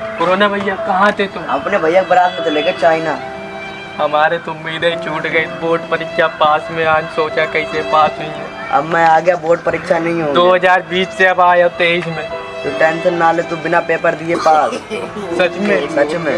corona भैया कहाँ थे तुम अपने भैया बारात में चले गए चाइना हमारे तो उम्मीदें छूट गई बोर्ड परीक्षा पास में आज सोचा कैसे पास हुई है अब मैं आ गया बोर्ड परीक्षा नहीं हो 2020 से अब आया तेईस में तो टेंशन ना ले तू बिना पेपर दिए पास सच में सच में